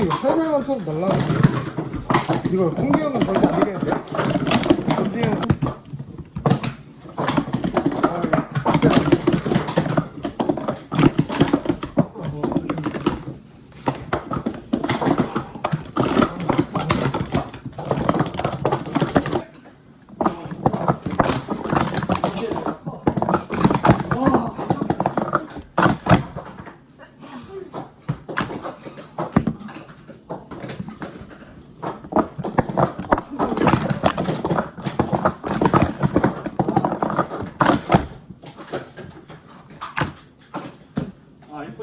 살살만 쳐도 날라가는데 이거 공기 형은 절대 안 되겠는데? 아이폰이